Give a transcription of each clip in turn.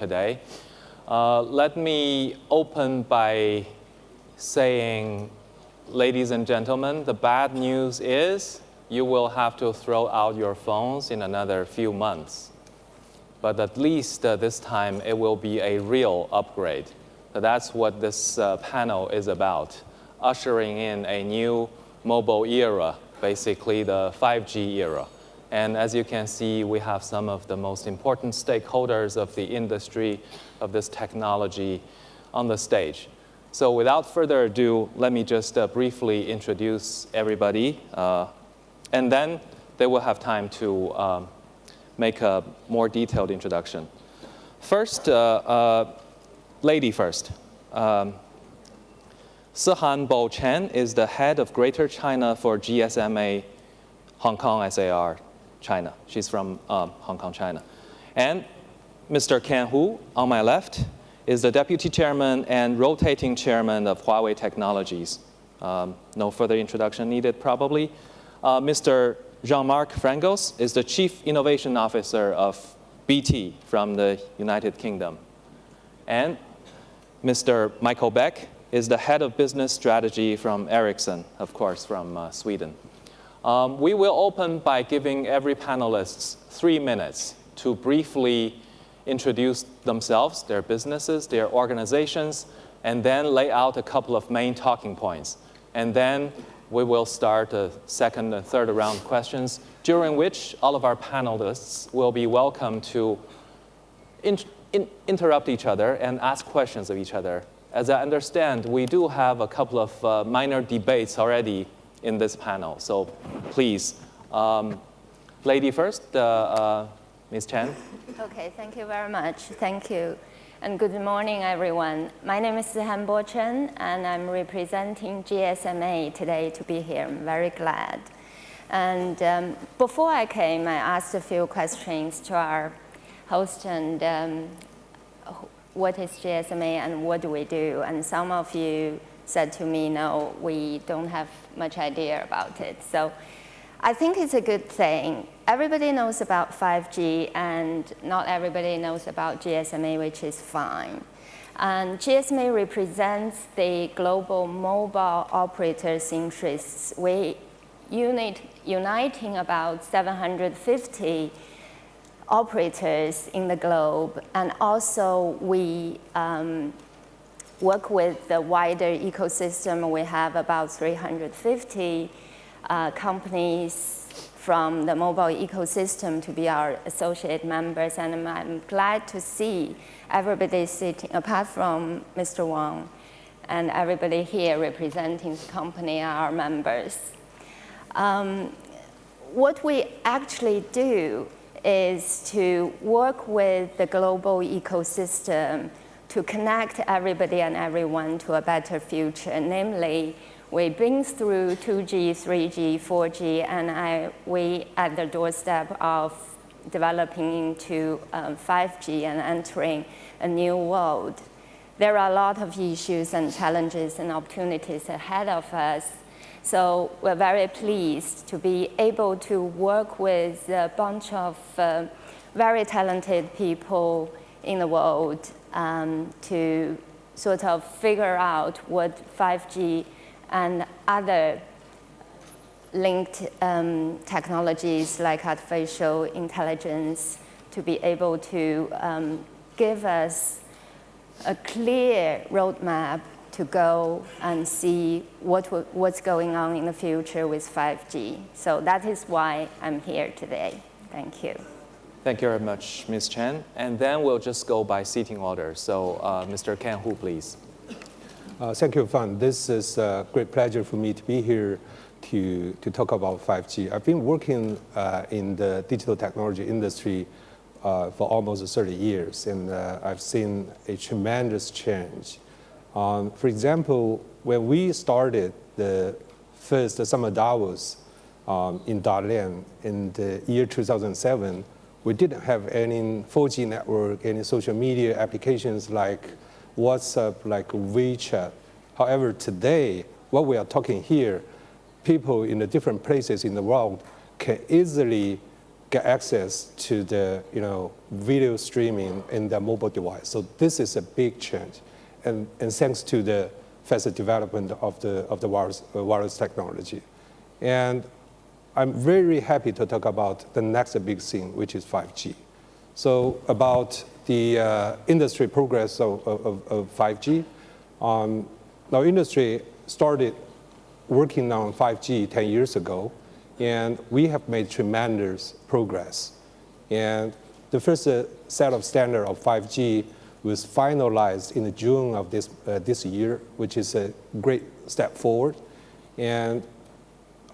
today. Uh, let me open by saying, ladies and gentlemen, the bad news is you will have to throw out your phones in another few months. But at least uh, this time it will be a real upgrade. So that's what this uh, panel is about, ushering in a new mobile era, basically the 5G era. And as you can see, we have some of the most important stakeholders of the industry of this technology on the stage. So without further ado, let me just uh, briefly introduce everybody. Uh, and then they will have time to um, make a more detailed introduction. First, uh, uh lady first. Um, Sihan Bo Chen is the head of Greater China for GSMA Hong Kong SAR China. She's from um, Hong Kong, China. And Mr. Ken Hu, on my left, is the deputy chairman and rotating chairman of Huawei Technologies. Um, no further introduction needed, probably. Uh, Mr. Jean-Marc Frangos is the chief innovation officer of BT from the United Kingdom. And Mr. Michael Beck is the head of business strategy from Ericsson, of course, from uh, Sweden. Um, we will open by giving every panelist three minutes to briefly introduce themselves, their businesses, their organizations, and then lay out a couple of main talking points. And then we will start the second and third round questions, during which all of our panelists will be welcome to in, in, interrupt each other and ask questions of each other. As I understand, we do have a couple of uh, minor debates already in this panel. So please, um, lady first, uh, uh, Ms. Chen. Okay, thank you very much. Thank you. And good morning, everyone. My name is Han Bo Chen, and I'm representing GSMA today to be here. I'm very glad. And um, before I came, I asked a few questions to our host and um, what is GSMA and what do we do? And some of you said to me, no, we don't have much idea about it. So I think it's a good thing. Everybody knows about 5G and not everybody knows about GSMA, which is fine. And GSMA represents the global mobile operators' interests. We unit, uniting about 750 operators in the globe, and also we um, work with the wider ecosystem. We have about 350 uh, companies from the mobile ecosystem to be our associate members. And I'm glad to see everybody sitting, apart from Mr. Wang, and everybody here representing the company are our members. Um, what we actually do is to work with the global ecosystem to connect everybody and everyone to a better future. Namely, we bring through 2G, 3G, 4G, and I, we at the doorstep of developing into um, 5G and entering a new world. There are a lot of issues and challenges and opportunities ahead of us. So we're very pleased to be able to work with a bunch of uh, very talented people in the world um, to sort of figure out what 5G and other linked um, technologies like artificial intelligence to be able to um, give us a clear roadmap to go and see what, what's going on in the future with 5G. So that is why I'm here today. Thank you. Thank you very much, Ms. Chen. And then we'll just go by seating order. So uh, Mr. Ken Hu, please. Uh, thank you, Fan. This is a great pleasure for me to be here to, to talk about 5G. I've been working uh, in the digital technology industry uh, for almost 30 years, and uh, I've seen a tremendous change. Um, for example, when we started the first Summer Davos um, in Dalian in the year 2007, we didn't have any 4G network, any social media applications like WhatsApp, like WeChat. However, today, what we are talking here, people in the different places in the world can easily get access to the you know, video streaming in their mobile device. So this is a big change. And, and thanks to the faster development of the, of the wireless, uh, wireless technology. And I'm very happy to talk about the next big thing, which is 5G. So about the uh, industry progress of, of, of 5G, um, our industry started working on 5G 10 years ago, and we have made tremendous progress. And the first uh, set of standard of 5G was finalized in June of this, uh, this year, which is a great step forward. And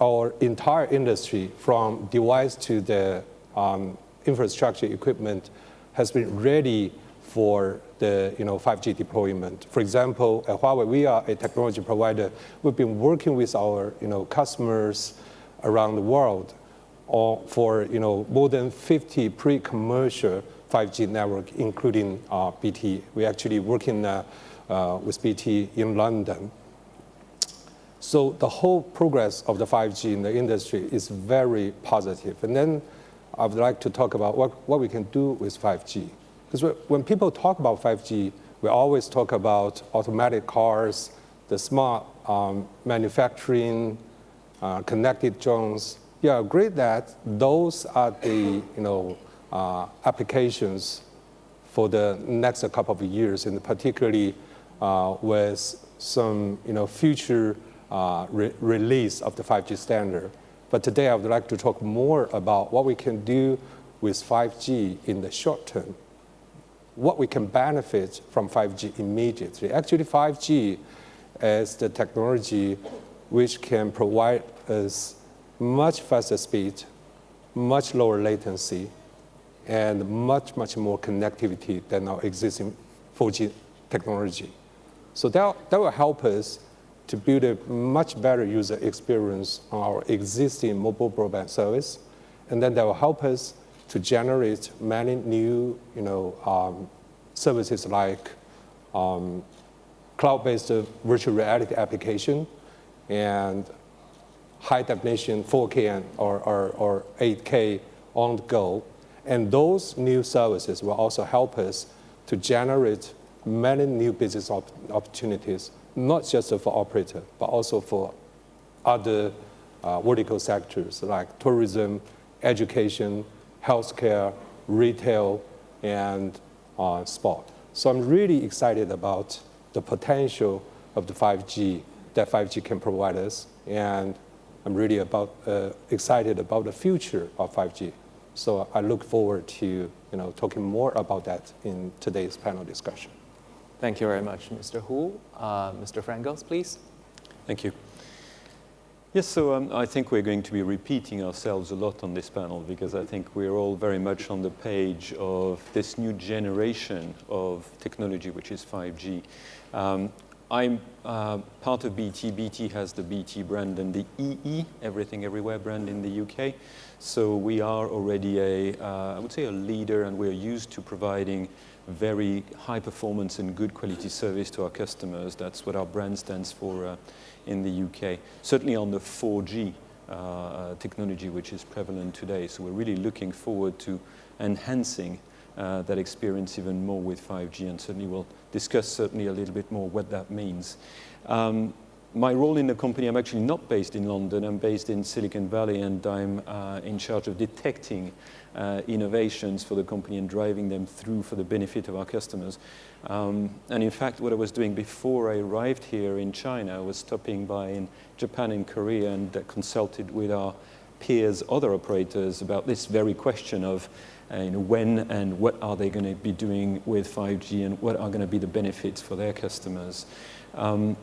our entire industry, from device to the um, infrastructure equipment, has been ready for the you know, 5G deployment. For example, at Huawei, we are a technology provider. We've been working with our you know, customers around the world for you know, more than 50 pre-commercial 5G network, including uh, BT. We're actually working uh, uh, with BT in London. So the whole progress of the 5G in the industry is very positive. And then I would like to talk about what, what we can do with 5G. Because when people talk about 5G, we always talk about automatic cars, the smart um, manufacturing, uh, connected drones. Yeah, agree that those are the you know, uh, applications for the next couple of years, and particularly uh, with some you know, future uh, re release of the 5G standard. But today I would like to talk more about what we can do with 5G in the short term, what we can benefit from 5G immediately. Actually, 5G is the technology which can provide us much faster speed, much lower latency, and much, much more connectivity than our existing 4G technology. So that, that will help us to build a much better user experience on our existing mobile broadband service. And then that will help us to generate many new you know, um, services like um, cloud-based virtual reality application and high definition 4K or, or, or 8K on the go. And those new services will also help us to generate many new business op opportunities not just for operator, but also for other uh, vertical sectors like tourism, education, healthcare, retail, and uh, sport. So I'm really excited about the potential of the 5G that 5G can provide us, and I'm really about, uh, excited about the future of 5G. So I look forward to you know, talking more about that in today's panel discussion. Thank you very much, Mr. Hu. Uh, Mr. Frangos, please. Thank you. Yes, so um, I think we're going to be repeating ourselves a lot on this panel because I think we're all very much on the page of this new generation of technology, which is 5G. Um, I'm uh, part of BT. BT has the BT brand and the EE, Everything Everywhere brand in the UK. So we are already a, uh, I would say a leader and we're used to providing very high performance and good quality service to our customers. That's what our brand stands for uh, in the UK. Certainly on the 4G uh, uh, technology, which is prevalent today. So we're really looking forward to enhancing uh, that experience even more with 5G, and certainly we'll discuss certainly a little bit more what that means. Um, my role in the company, I'm actually not based in London, I'm based in Silicon Valley and I'm uh, in charge of detecting uh, innovations for the company and driving them through for the benefit of our customers. Um, and in fact, what I was doing before I arrived here in China was stopping by in Japan and Korea and uh, consulted with our peers, other operators, about this very question of uh, you know, when and what are they going to be doing with 5G and what are going to be the benefits for their customers. Um,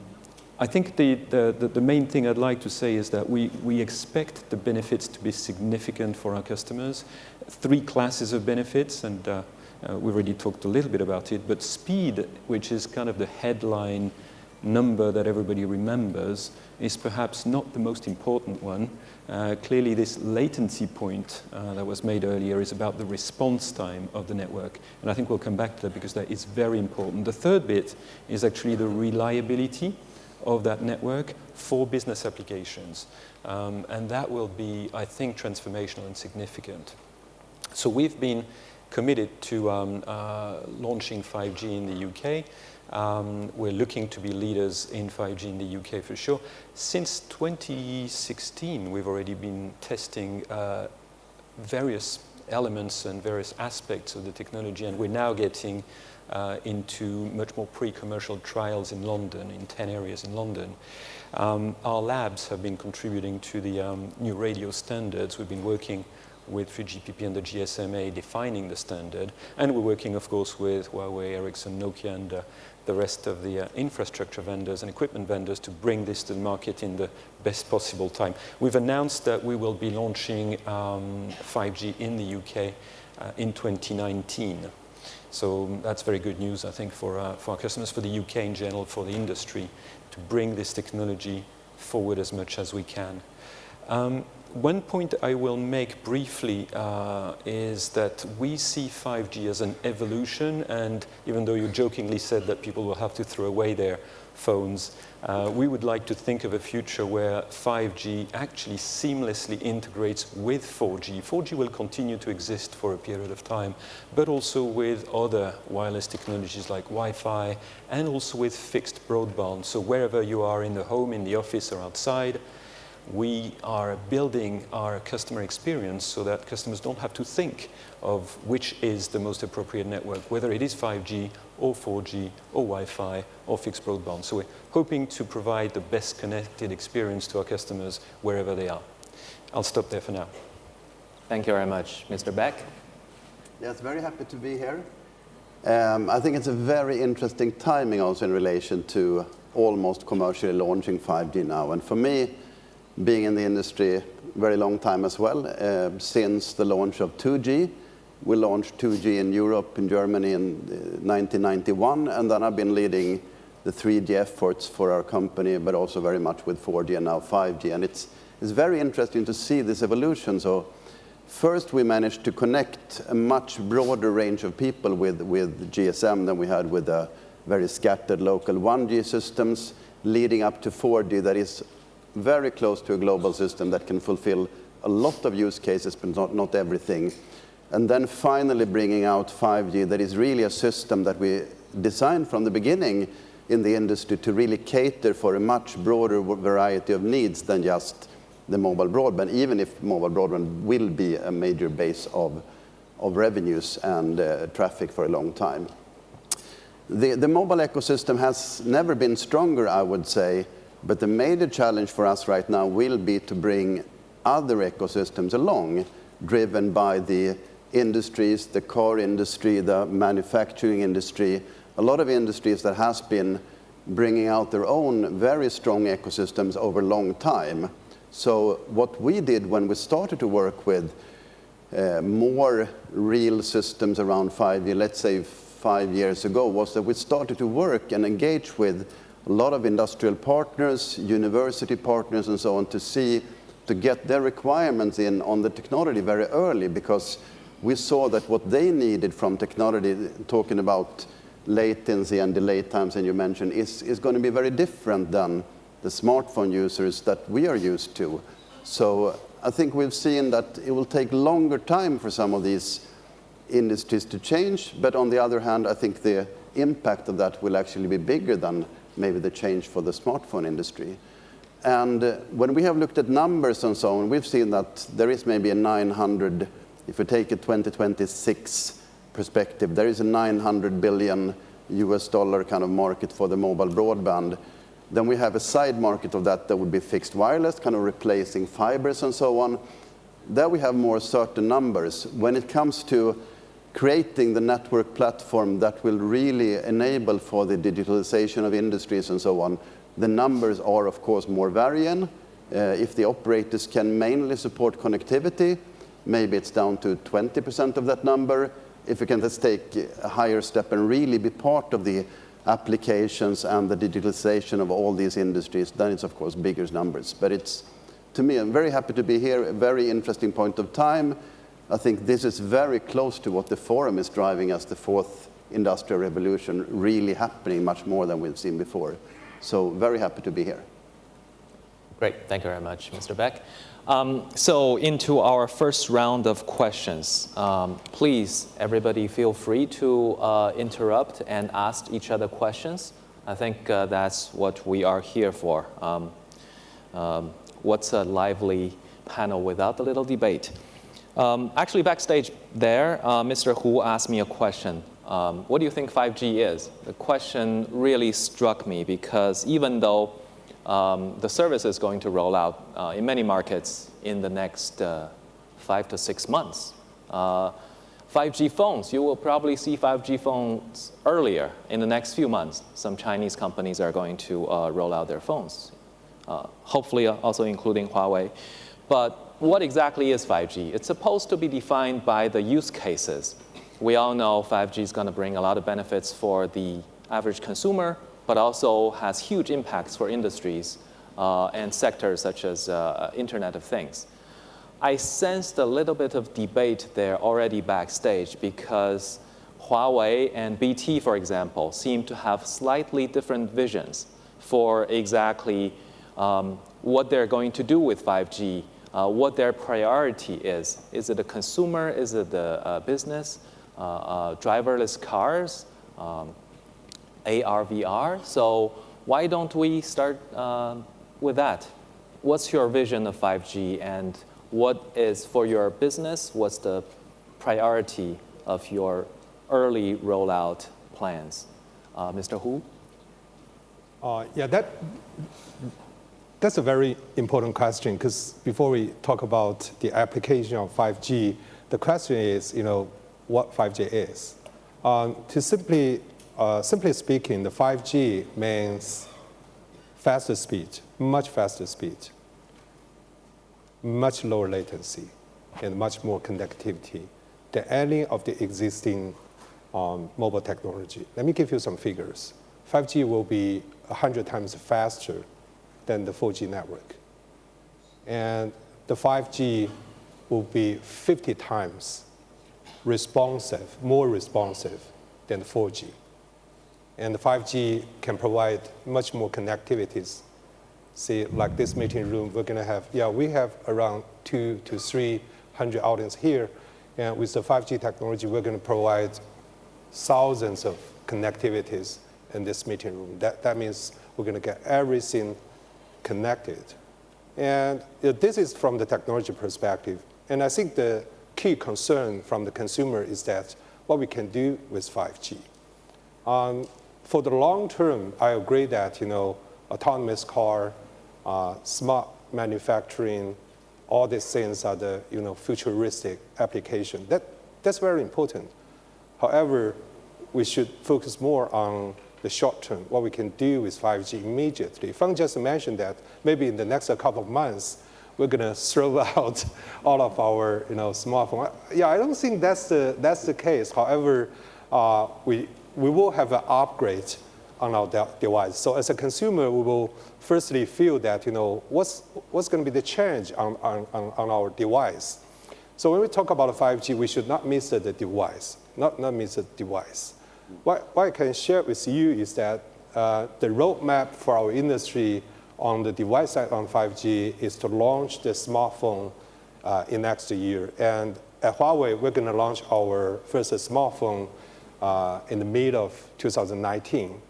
I think the, the, the, main thing I'd like to say is that we, we expect the benefits to be significant for our customers. Three classes of benefits, and uh, uh, we already talked a little bit about it, but speed, which is kind of the headline number that everybody remembers, is perhaps not the most important one. Uh, clearly, this latency point uh, that was made earlier is about the response time of the network. And I think we'll come back to that because that is very important. The third bit is actually the reliability of that network for business applications. Um, and that will be, I think, transformational and significant. So we've been committed to um, uh, launching 5G in the UK. Um, we're looking to be leaders in 5G in the UK for sure. Since 2016, we've already been testing uh, various elements and various aspects of the technology, and we're now getting uh, into much more pre-commercial trials in London, in 10 areas in London. Um, our labs have been contributing to the um, new radio standards. We've been working with 3GPP and the GSMA defining the standard, and we're working, of course, with Huawei, Ericsson, Nokia, and uh, the rest of the uh, infrastructure vendors and equipment vendors to bring this to the market in the best possible time. We've announced that we will be launching um, 5G in the UK uh, in 2019. So that's very good news, I think, for, uh, for our customers, for the UK in general, for the industry, to bring this technology forward as much as we can. Um, one point I will make briefly uh, is that we see 5G as an evolution, and even though you jokingly said that people will have to throw away their phones, uh, we would like to think of a future where 5G actually seamlessly integrates with 4G. 4G will continue to exist for a period of time, but also with other wireless technologies like Wi-Fi, and also with fixed broadband. So wherever you are in the home, in the office, or outside, we are building our customer experience so that customers don't have to think of which is the most appropriate network, whether it is 5G or 4G or Wi-Fi or fixed broadband. So we're hoping to provide the best connected experience to our customers wherever they are. I'll stop there for now. Thank you very much. Mr. Beck? Yes, very happy to be here. Um, I think it's a very interesting timing also in relation to almost commercially launching 5G now. And for me, being in the industry very long time as well, uh, since the launch of 2G. We launched 2G in Europe, in Germany in 1991, uh, and then I've been leading the 3G efforts for our company, but also very much with 4G and now 5G. And it's, it's very interesting to see this evolution. So first we managed to connect a much broader range of people with, with GSM than we had with the very scattered local 1G systems, leading up to 4G that is very close to a global system that can fulfill a lot of use cases, but not, not everything. And then finally bringing out 5G that is really a system that we designed from the beginning in the industry to really cater for a much broader variety of needs than just the mobile broadband, even if mobile broadband will be a major base of, of revenues and uh, traffic for a long time. The, the mobile ecosystem has never been stronger, I would say, but the major challenge for us right now will be to bring other ecosystems along, driven by the industries, the car industry, the manufacturing industry, a lot of industries that has been bringing out their own very strong ecosystems over a long time. So what we did when we started to work with uh, more real systems around 5G, let's say five years ago, was that we started to work and engage with a lot of industrial partners, university partners, and so on to see, to get their requirements in on the technology very early because we saw that what they needed from technology, talking about latency and delay times, and you mentioned, is, is going to be very different than the smartphone users that we are used to. So I think we've seen that it will take longer time for some of these industries to change, but on the other hand, I think the impact of that will actually be bigger than maybe the change for the smartphone industry. And uh, when we have looked at numbers and so on, we've seen that there is maybe a 900, if we take a 2026 perspective, there is a 900 billion US dollar kind of market for the mobile broadband. Then we have a side market of that that would be fixed wireless, kind of replacing fibers and so on. There we have more certain numbers. When it comes to creating the network platform that will really enable for the digitalization of industries and so on, the numbers are, of course, more varying. Uh, if the operators can mainly support connectivity, maybe it's down to 20% of that number. If we can just take a higher step and really be part of the applications and the digitalization of all these industries, then it's, of course, bigger numbers. But it's, to me, I'm very happy to be here, a very interesting point of time. I think this is very close to what the forum is driving as the fourth industrial revolution really happening much more than we've seen before. So very happy to be here. Great, thank you very much, Mr. Beck. Um, so into our first round of questions. Um, please, everybody feel free to uh, interrupt and ask each other questions. I think uh, that's what we are here for. Um, um what's a lively panel without a little debate? Um, actually, backstage there, uh, Mr. Hu asked me a question. Um, what do you think 5G is? The question really struck me because even though um, the service is going to roll out uh, in many markets in the next uh, five to six months. Uh, 5G phones, you will probably see 5G phones earlier in the next few months. Some Chinese companies are going to uh, roll out their phones, uh, hopefully also including Huawei. But what exactly is 5G? It's supposed to be defined by the use cases. We all know 5G is going to bring a lot of benefits for the average consumer, but also has huge impacts for industries uh, and sectors such as uh, Internet of Things. I sensed a little bit of debate there already backstage because Huawei and BT, for example, seem to have slightly different visions for exactly um, what they're going to do with 5G, uh, what their priority is. Is it a consumer? Is it the a business? Uh, uh, driverless cars? Um, AR, VR. So why don't we start uh, with that? What's your vision of 5G and what is for your business? What's the priority of your early rollout plans? Uh, Mr. Hu? Uh, yeah, that, that's a very important question because before we talk about the application of 5G, the question is, you know, what 5G is. Um, to simply uh, simply speaking, the 5G means faster speed, much faster speed, much lower latency, and much more connectivity than any of the existing um, mobile technology. Let me give you some figures. 5G will be 100 times faster than the 4G network. And the 5G will be 50 times responsive, more responsive than the 4G. And the 5G can provide much more connectivities. See, like this meeting room, we're going to have, yeah, we have around two to 300 audience here. And with the 5G technology, we're going to provide thousands of connectivities in this meeting room. That, that means we're going to get everything connected. And this is from the technology perspective. And I think the key concern from the consumer is that what we can do with 5G. Um, for the long term, I agree that you know autonomous car, uh, smart manufacturing, all these things are the you know futuristic application. That that's very important. However, we should focus more on the short term, what we can do with 5G immediately. Feng just mentioned that maybe in the next couple of months, we're going to throw out all of our you know, smartphone. Yeah, I don't think that's the, that's the case. However, uh, we, we will have an upgrade on our de device. So as a consumer, we will firstly feel that, you know, what's, what's going to be the change on, on, on our device. So when we talk about 5G, we should not miss the device, not, not miss the device. What, what I can share with you is that uh, the roadmap for our industry on the device side on 5G is to launch the smartphone uh, in next year. And at Huawei, we're going to launch our first smartphone uh, in the mid of 2019.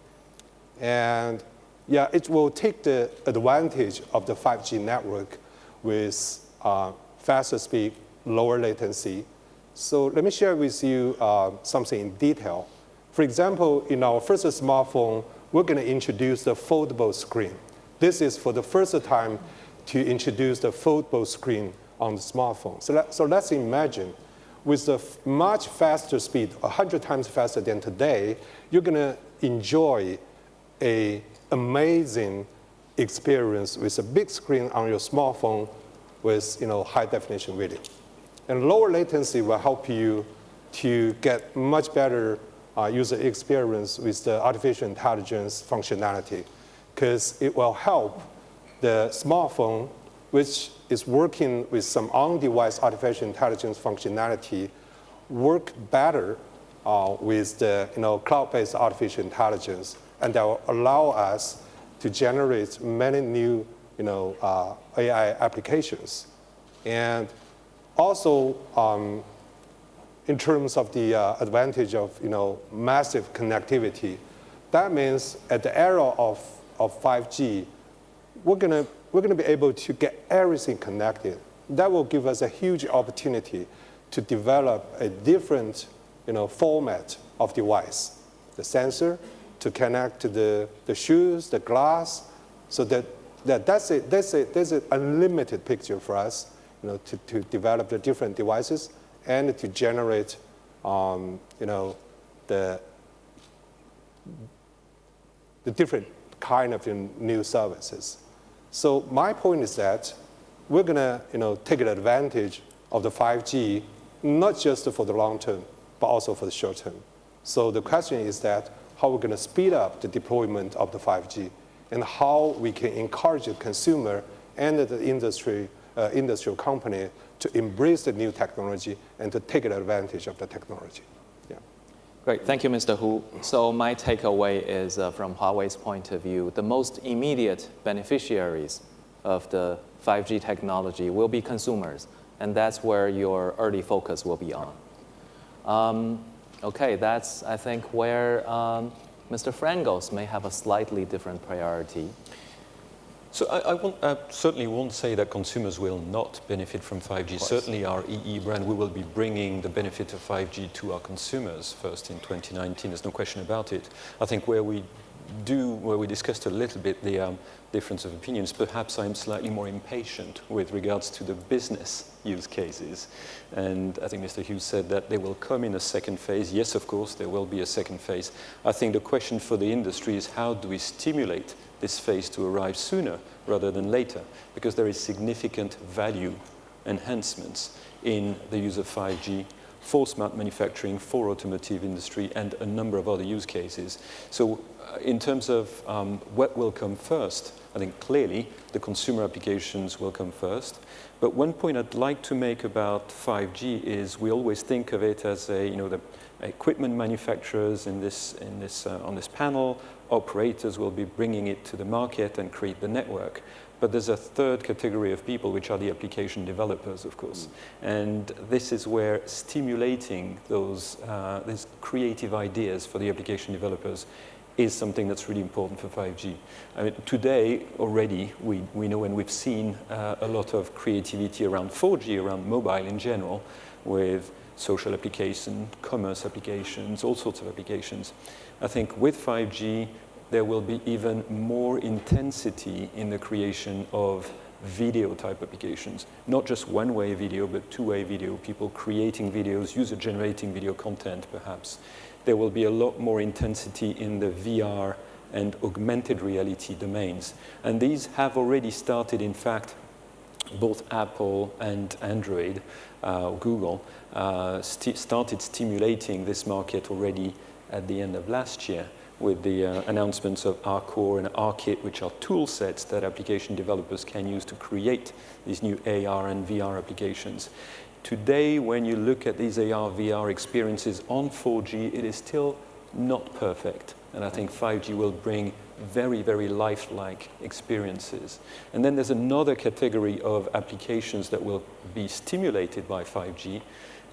And yeah, it will take the advantage of the 5G network with uh, faster speed, lower latency. So let me share with you uh, something in detail. For example, in our first smartphone, we're going to introduce the foldable screen. This is for the first time to introduce the foldable screen on the smartphone. So, let, so let's imagine with a much faster speed, 100 times faster than today, you're going to enjoy a amazing experience with a big screen on your smartphone with you know, high definition video. And lower latency will help you to get much better uh, user experience with the artificial intelligence functionality because it will help the smartphone which is working with some on-device artificial intelligence functionality work better uh, with the you know, cloud-based artificial intelligence, and that will allow us to generate many new you know, uh, AI applications. And also, um, in terms of the uh, advantage of you know, massive connectivity, that means at the era of, of 5G, we're going we're gonna be able to get everything connected. That will give us a huge opportunity to develop a different you know, format of device, the sensor, to connect to the, the shoes, the glass, so that, that that's, a, that's, a, that's an unlimited picture for us you know, to, to develop the different devices and to generate um, you know, the, the different kind of new services. So my point is that we're going to you know, take advantage of the 5G, not just for the long term, but also for the short term. So the question is that how we're going to speed up the deployment of the 5G and how we can encourage the consumer and the industry, uh, industrial company to embrace the new technology and to take advantage of the technology. Great, thank you, Mr. Hu. So my takeaway is uh, from Huawei's point of view, the most immediate beneficiaries of the 5G technology will be consumers, and that's where your early focus will be on. Um, okay, that's, I think, where um, Mr. Frangos may have a slightly different priority. So I, I, won't, I, certainly won't say that consumers will not benefit from 5G. Certainly our EE brand, we will be bringing the benefit of 5G to our consumers first in 2019. There's no question about it. I think where we do, where we discussed a little bit the um, difference of opinions, perhaps I'm slightly more impatient with regards to the business use cases. And I think Mr. Hughes said that they will come in a second phase. Yes, of course, there will be a second phase. I think the question for the industry is how do we stimulate this phase to arrive sooner rather than later, because there is significant value enhancements in the use of 5G for smart manufacturing, for automotive industry, and a number of other use cases. So uh, in terms of um, what will come first, I think clearly the consumer applications will come first. But one point I'd like to make about 5G is we always think of it as a, you know, the equipment manufacturers in this, in this, uh, on this panel operators will be bringing it to the market and create the network. But there's a third category of people, which are the application developers, of course. Mm. And this is where stimulating those uh, these creative ideas for the application developers is something that's really important for 5G. I mean, today, already, we, we know and we've seen uh, a lot of creativity around 4G, around mobile in general, with social applications, commerce applications, all sorts of applications. I think with 5G, there will be even more intensity in the creation of video type applications. Not just one-way video, but two-way video, people creating videos, user-generating video content perhaps. There will be a lot more intensity in the VR and augmented reality domains. And these have already started, in fact, both Apple and Android, uh, Google, uh, st started stimulating this market already at the end of last year with the uh, announcements of ARCore and ARKit, which are tool sets that application developers can use to create these new AR and VR applications. Today, when you look at these AR, VR experiences on 4G, it is still not perfect. And I think 5G will bring very, very lifelike experiences. And then there's another category of applications that will be stimulated by 5G,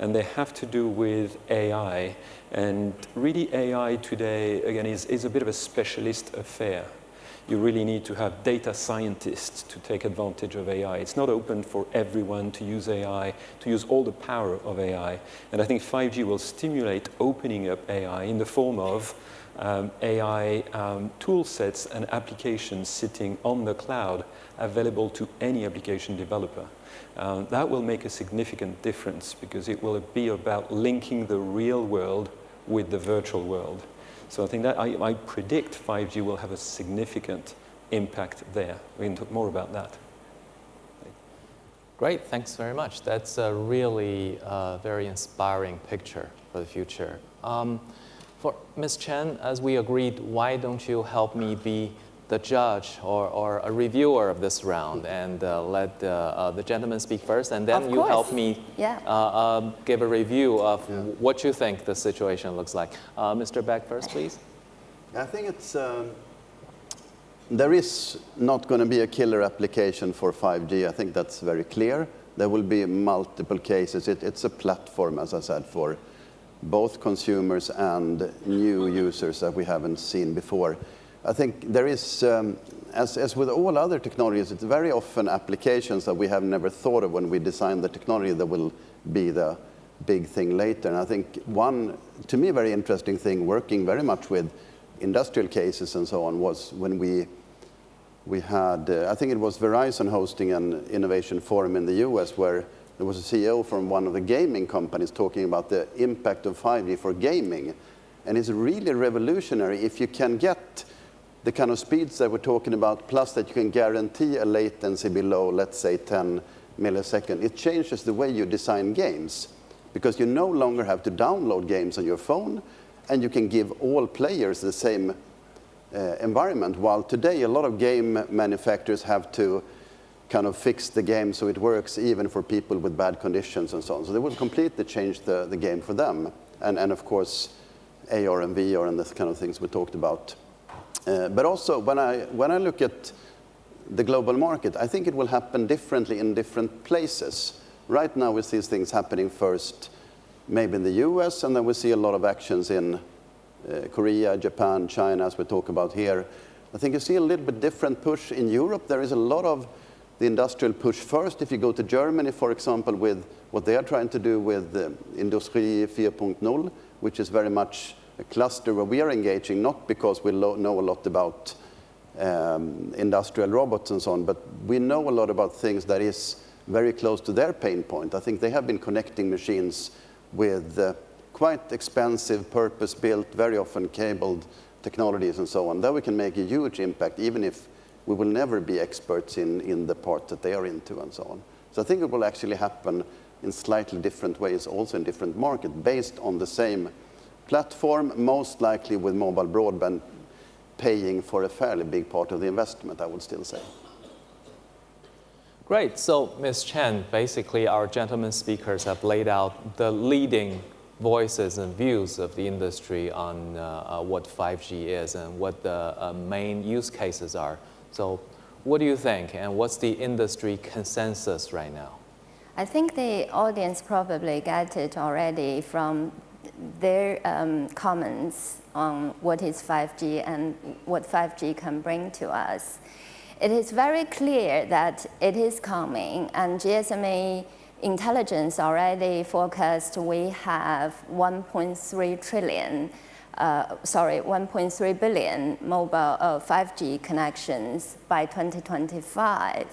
and they have to do with AI. And really AI today, again, is, is a bit of a specialist affair. You really need to have data scientists to take advantage of AI. It's not open for everyone to use AI, to use all the power of AI. And I think 5G will stimulate opening up AI in the form of um, AI um, tool sets and applications sitting on the cloud available to any application developer. Uh, that will make a significant difference because it will be about linking the real world with the virtual world. So I think that I, I predict 5G will have a significant impact there. We can talk more about that. Great, thanks very much. That's a really uh, very inspiring picture for the future. Um, for Ms. Chen, as we agreed, why don't you help me be the judge or, or a reviewer of this round and uh, let uh, uh, the gentleman speak first and then you help me yeah. Uh, um, give a review of yeah. what you think the situation looks like. Uh, Mr. Beck first, please. I think it's, um, there is not going to be a killer application for 5G. I think that's very clear. There will be multiple cases. It, it's a platform, as I said, for both consumers and new users that we haven't seen before. I think there is, um, as, as with all other technologies, it's very often applications that we have never thought of when we design the technology that will be the big thing later. And I think one, to me, very interesting thing working very much with industrial cases and so on was when we we had, uh, I think it was Verizon hosting an innovation forum in the US where there was a CEO from one of the gaming companies talking about the impact of 5G for gaming. And it's really revolutionary if you can get the kind of speeds that we're talking about, plus that you can guarantee a latency below, let's say, 10 milliseconds. It changes the way you design games because you no longer have to download games on your phone and you can give all players the same uh, environment. While today, a lot of game manufacturers have to kind of fix the game so it works even for people with bad conditions and so on. So they will completely change the, the game for them. And, and of course, AR and VR and this kind of things we talked about. Uh, but also, when I, when I look at the global market, I think it will happen differently in different places. Right now, we see things happening first, maybe in the US, and then we see a lot of actions in uh, Korea, Japan, China, as we talk about here. I think you see a little bit different push in Europe. There is a lot of the industrial push first. If you go to Germany, for example, with what they are trying to do with uh, Industrie 4.0, which is very much a cluster where we are engaging, not because we know a lot about um, industrial robots and so on, but we know a lot about things that is very close to their pain point. I think they have been connecting machines with uh, quite expensive, purpose-built, very often cabled technologies and so on. There we can make a huge impact, even if we will never be experts in, in the part that they are into and so on. So I think it will actually happen in slightly different ways, also in different markets, based on the same platform, most likely with mobile broadband paying for a fairly big part of the investment, I would still say. Great. So, Ms. Chen, basically our gentlemen speakers have laid out the leading voices and views of the industry on uh, uh, what 5G is and what the uh, main use cases are. So what do you think and what's the industry consensus right now? I think the audience probably got it already from their um, comments on what is 5G and what 5G can bring to us. It is very clear that it is coming and GSMA intelligence already forecast we have 1.3 trillion, uh, sorry, 1.3 billion mobile uh, 5G connections by 2025.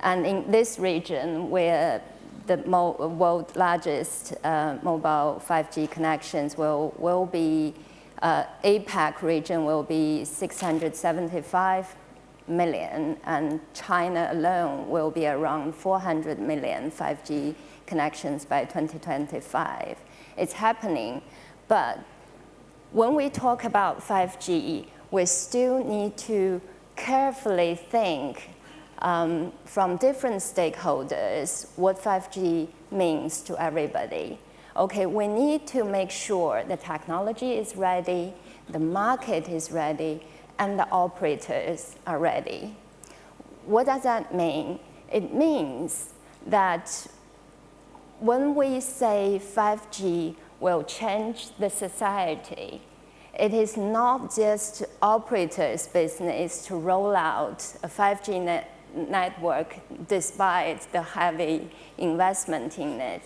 And in this region where the world largest uh, mobile 5G connections will, will be, uh, APAC region will be 675 million, and China alone will be around 400 million 5G connections by 2025. It's happening, but when we talk about 5G, we still need to carefully think um, from different stakeholders what 5G means to everybody. Okay, we need to make sure the technology is ready, the market is ready, and the operators are ready. What does that mean? It means that when we say 5G will change the society, it is not just operators' business to roll out a 5G net network despite the heavy investment in it.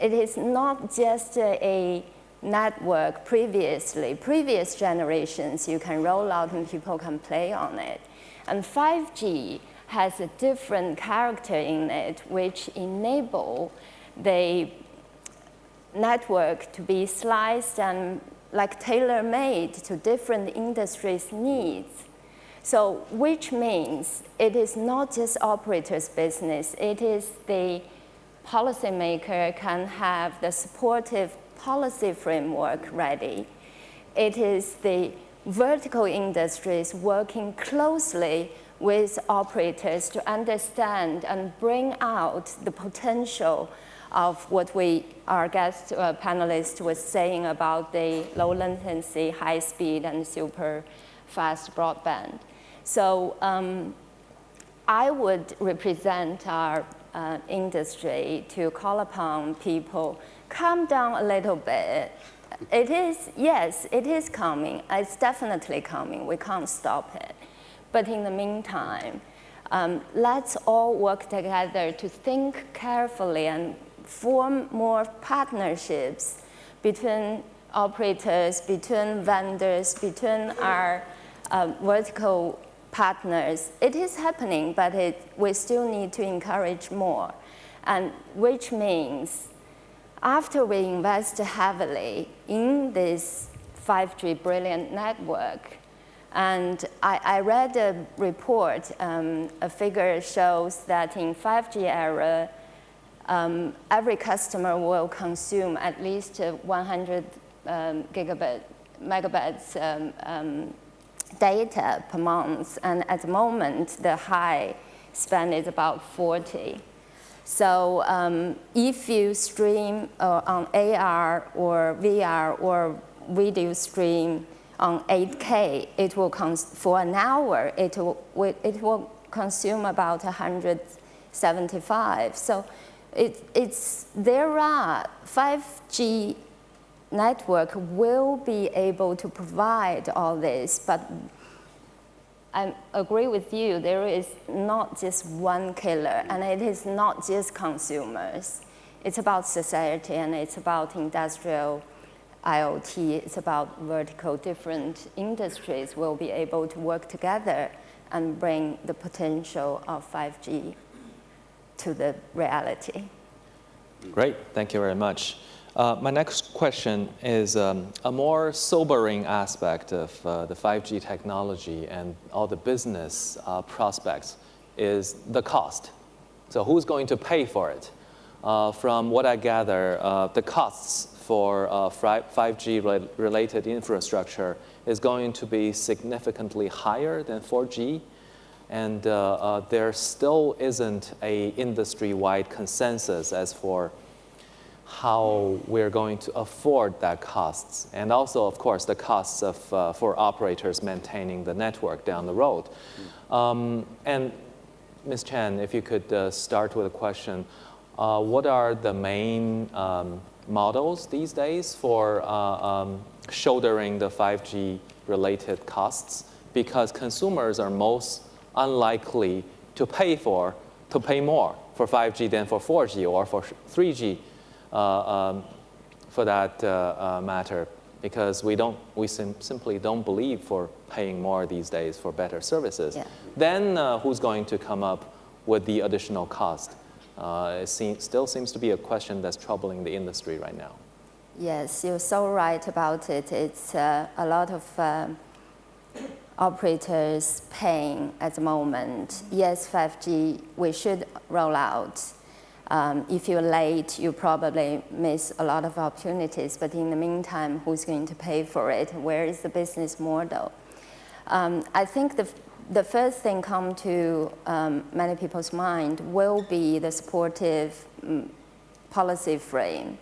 It is not just a network previously, previous generations, you can roll out and people can play on it. And 5G has a different character in it, which enable the network to be sliced and like tailor-made to different industries' needs. So, which means it is not just operators' business, it is the policymaker can have the supportive policy framework ready. It is the vertical industries working closely with operators to understand and bring out the potential of what we, our guest uh, panelist was saying about the low latency, high speed, and super fast broadband. So um, I would represent our uh, industry to call upon people, calm down a little bit. It is, yes, it is coming. It's definitely coming. We can't stop it. But in the meantime, um, let's all work together to think carefully and form more partnerships between operators, between vendors, between our uh, vertical partners. It is happening, but it, we still need to encourage more, and which means after we invest heavily in this 5G brilliant network, and I, I read a report, um, a figure shows that in 5G era, um, every customer will consume at least 100 um, gigabit, megabytes um, um, data per month, and at the moment, the high spend is about 40. So um, if you stream uh, on AR or VR or video stream on 8K, it will for an hour, it will, it will consume about 175. So it, it's, there are 5G network will be able to provide all this, but I agree with you, there is not just one killer, and it is not just consumers. It's about society, and it's about industrial IoT, it's about vertical different industries will be able to work together and bring the potential of 5G to the reality. Great, thank you very much. Uh, my next question is um, a more sobering aspect of uh, the 5G technology and all the business uh, prospects is the cost. So who's going to pay for it? Uh, from what I gather, uh, the costs for 5G uh, related infrastructure is going to be significantly higher than 4G. And there still isn't a industry-wide consensus as for how we're going to afford that costs. And also, of course, the costs of, uh, for operators maintaining the network down the road. Um, and Ms. Chen, if you could uh, start with a question, uh, what are the main um, models these days for uh, um, shouldering the 5G related costs? Because consumers are most unlikely to pay for, to pay more for 5G than for 4G or for 3G uh, um, for that uh, uh, matter because we don't we sim simply don't believe for paying more these days for better services. Yeah. Then uh, who's going to come up with the additional cost? Uh, it seems, still seems to be a question that's troubling the industry right now. Yes, you're so right about it. It's uh, a lot of um, operators paying at the moment. Yes, 5G we should roll out um, if you're late, you probably miss a lot of opportunities, but in the meantime, who's going to pay for it? Where is the business model? Um, I think the, the first thing come to um, many people's mind will be the supportive um, policy frame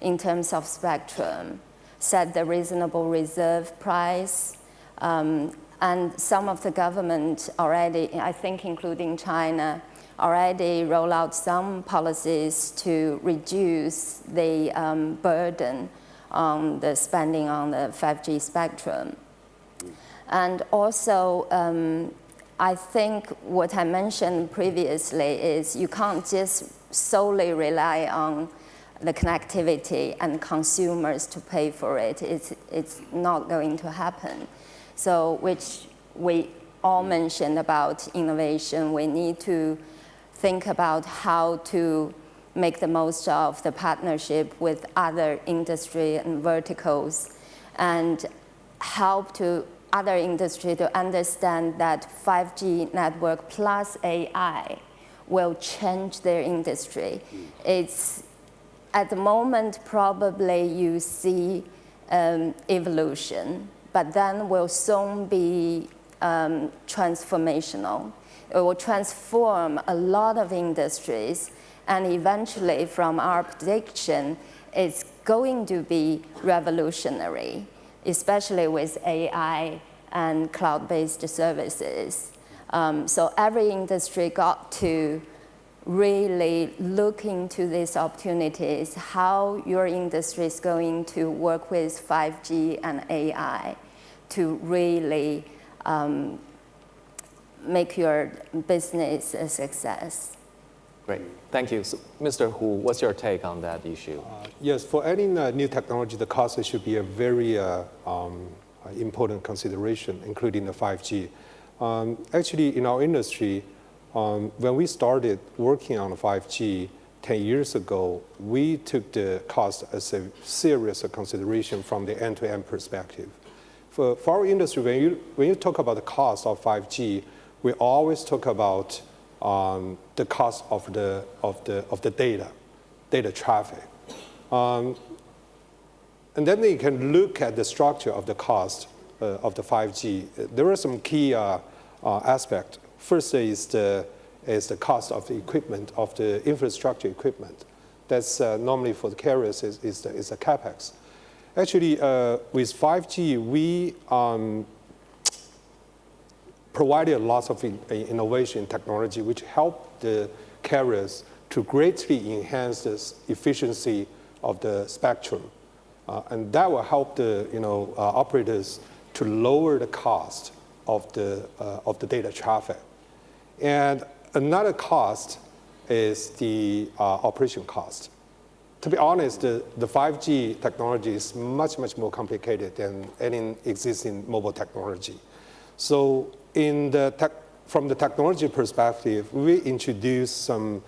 in terms of spectrum, set the reasonable reserve price, um, and some of the government already, I think including China, already roll out some policies to reduce the um, burden on the spending on the 5G spectrum. And also, um, I think what I mentioned previously is you can't just solely rely on the connectivity and consumers to pay for it. It's, it's not going to happen. So, which we all mentioned about innovation, we need to think about how to make the most of the partnership with other industry and verticals and help to other industry to understand that 5G network plus AI will change their industry. It's at the moment probably you see um, evolution, but then will soon be um, transformational. It will transform a lot of industries and eventually from our prediction, it's going to be revolutionary, especially with AI and cloud-based services. Um, so every industry got to really look into these opportunities, how your industry is going to work with 5G and AI to really um, make your business a success. Great, thank you. So, Mr. Hu, what's your take on that issue? Uh, yes, for any uh, new technology, the cost should be a very uh, um, important consideration, including the 5G. Um, actually, in our industry, um, when we started working on 5G 10 years ago, we took the cost as a serious consideration from the end-to-end -end perspective. For, for our industry, when you, when you talk about the cost of 5G, we always talk about um, the cost of the, of, the, of the data, data traffic. Um, and then you can look at the structure of the cost uh, of the 5G. There are some key uh, uh, aspects. First is the, is the cost of the equipment, of the infrastructure equipment. That's uh, normally for the carriers is, is, the, is the capex. Actually, uh, with 5G, we um, provided lots of in, innovation technology which helped the carriers to greatly enhance the efficiency of the spectrum. Uh, and that will help the you know, uh, operators to lower the cost of the, uh, of the data traffic. And another cost is the uh, operation cost. To be honest, the, the 5G technology is much, much more complicated than any existing mobile technology. So in the tech, from the technology perspective, we introduced some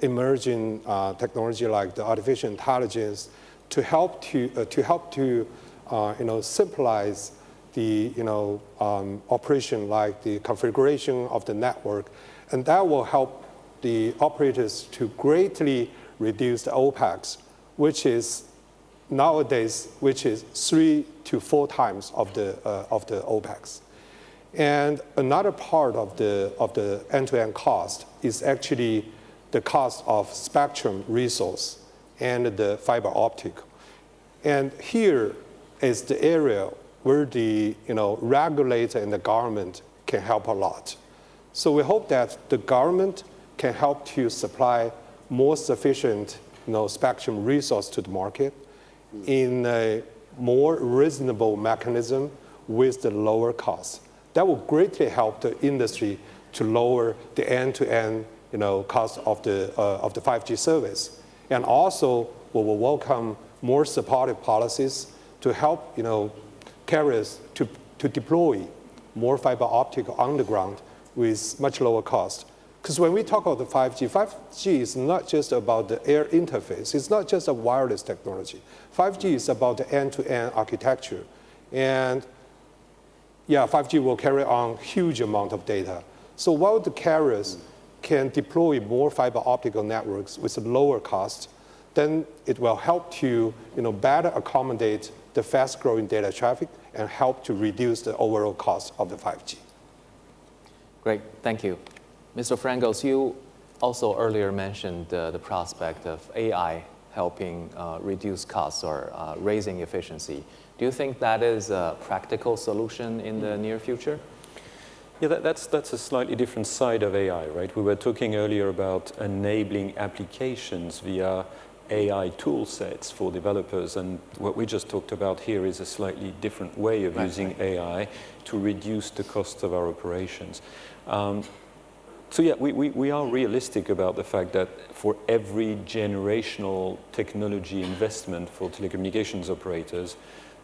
emerging uh, technology like the artificial intelligence to help to, uh, to, help to uh, you know, simplify the you know, um, operation like the configuration of the network. And that will help the operators to greatly reduce the OPEX, which is nowadays, which is three to four times of the, uh, of the OPEX. And another part of the, of the end-to-end -end cost is actually the cost of spectrum resource and the fiber optic. And here is the area where the you know, regulator and the government can help a lot. So we hope that the government can help to supply more sufficient you know, spectrum resource to the market in a more reasonable mechanism with the lower cost that will greatly help the industry to lower the end-to-end you know, cost of the, uh, of the 5G service. And also, we will welcome more supportive policies to help you know, carriers to, to deploy more fiber optic underground with much lower cost. Because when we talk about the 5G, 5G is not just about the air interface. It's not just a wireless technology. 5G is about the end-to-end -end architecture. And yeah, 5G will carry on huge amount of data. So while the carriers can deploy more fiber optical networks with a lower cost, then it will help to you know, better accommodate the fast growing data traffic and help to reduce the overall cost of the 5G. Great, thank you. Mr. Frangos, you also earlier mentioned uh, the prospect of AI helping uh, reduce costs or uh, raising efficiency. Do you think that is a practical solution in the near future? Yeah, that, that's, that's a slightly different side of AI, right? We were talking earlier about enabling applications via AI tool sets for developers, and what we just talked about here is a slightly different way of right, using right. AI to reduce the cost of our operations. Um, so yeah, we, we, we are realistic about the fact that for every generational technology investment for telecommunications operators,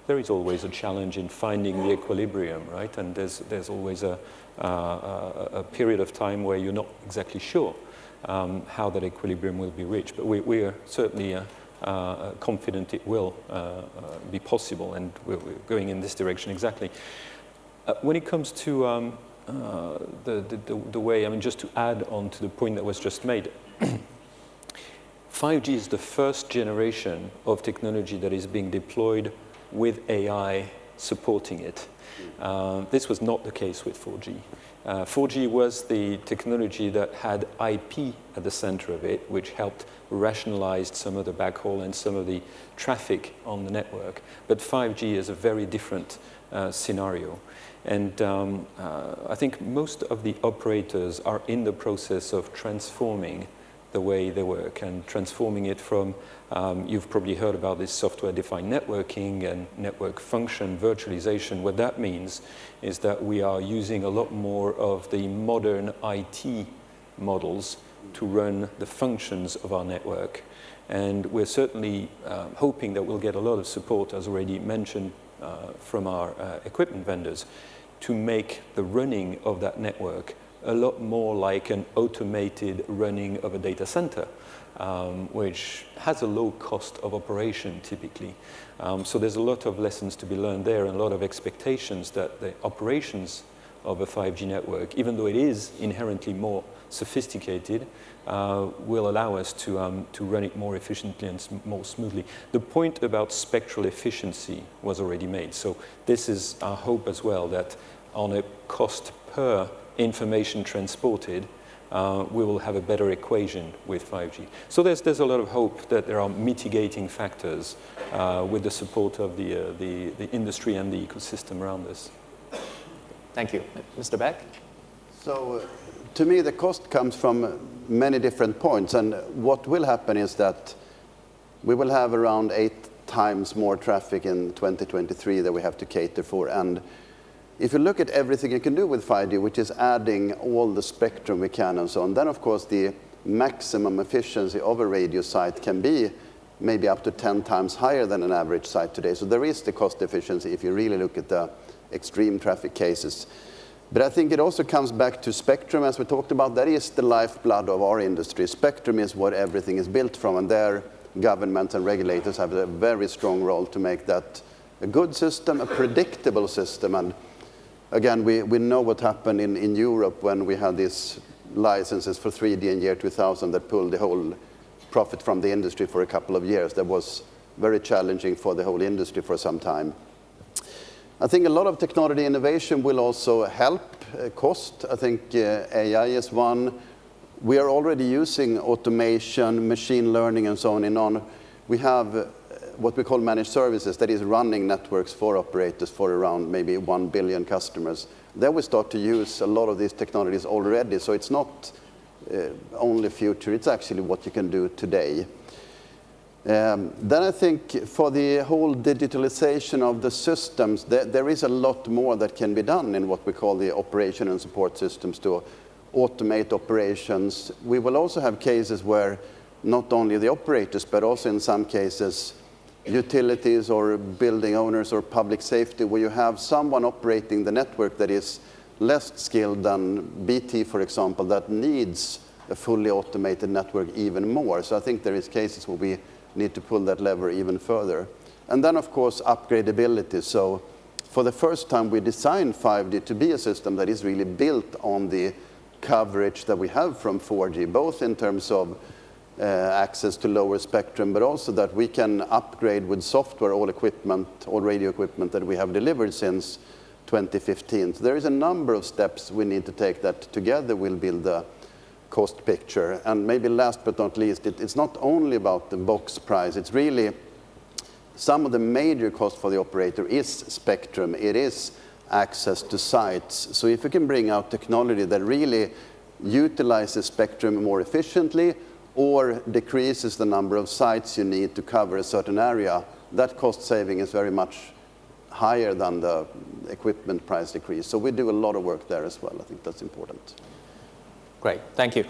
there is always a challenge in finding the equilibrium, right? And there's, there's always a, uh, a period of time where you're not exactly sure um, how that equilibrium will be reached. But we, we are certainly uh, uh, confident it will uh, uh, be possible, and we're, we're, going in this direction exactly. Uh, when it comes to um, the, the, the way, I mean, just to add on to the point that was just made, 5G is the first generation of technology that is being deployed with AI supporting it. Uh, this was not the case with 4G. Uh, 4G was the technology that had IP at the center of it, which helped rationalize some of the backhaul and some of the traffic on the network. But 5G is a very different uh, scenario. And um, uh, I think most of the operators are in the process of transforming the way they work and transforming it from, um, you've probably heard about this software-defined networking and network function virtualization. What that means is that we are using a lot more of the modern IT models to run the functions of our network. And we're certainly um, hoping that we'll get a lot of support, as already mentioned, uh, from our uh, equipment vendors to make the running of that network a lot more like an automated running of a data center, um, which has a low cost of operation typically. Um, so there's a lot of lessons to be learned there and a lot of expectations that the operations of a 5G network, even though it is inherently more sophisticated, uh, will allow us to, um, to run it more efficiently and sm more smoothly. The point about spectral efficiency was already made. So this is our hope as well, that on a cost per information transported, uh, we will have a better equation with 5G. So there's, there's a lot of hope that there are mitigating factors uh, with the support of the, uh, the, the industry and the ecosystem around us. Thank you. Mr. Beck? So uh, to me, the cost comes from many different points. And what will happen is that we will have around eight times more traffic in 2023 that we have to cater for. And if you look at everything you can do with 5G, which is adding all the spectrum we can and so on, then of course the maximum efficiency of a radio site can be maybe up to 10 times higher than an average site today. So there is the cost efficiency if you really look at the extreme traffic cases. But I think it also comes back to spectrum, as we talked about. That is the lifeblood of our industry. Spectrum is what everything is built from, and there governments and regulators have a very strong role to make that a good system, a predictable system, and again, we, we know what happened in, in Europe when we had these licenses for 3G in year 2000 that pulled the whole profit from the industry for a couple of years. That was very challenging for the whole industry for some time. I think a lot of technology innovation will also help uh, cost. I think uh, AI is one. We are already using automation, machine learning, and so on and on. We have uh, what we call managed services, that is running networks for operators for around maybe 1 billion customers. Then we start to use a lot of these technologies already, so it's not uh, only future, it's actually what you can do today. Um, then I think for the whole digitalization of the systems, there, there is a lot more that can be done in what we call the operation and support systems to automate operations. We will also have cases where not only the operators, but also in some cases utilities or building owners or public safety where you have someone operating the network that is less skilled than BT, for example, that needs a fully automated network even more. So I think there is cases where we need to pull that lever even further. And then, of course, upgradability. So for the first time, we designed 5G to be a system that is really built on the coverage that we have from 4G, both in terms of uh, access to lower spectrum, but also that we can upgrade with software all equipment, all radio equipment that we have delivered since 2015. So there is a number of steps we need to take that together will build cost picture. And maybe last but not least, it, it's not only about the box price, it's really some of the major cost for the operator is spectrum. It is access to sites. So if you can bring out technology that really utilizes spectrum more efficiently, or decreases the number of sites you need to cover a certain area, that cost saving is very much higher than the equipment price decrease. So we do a lot of work there as well. I think that's important. Great, thank you.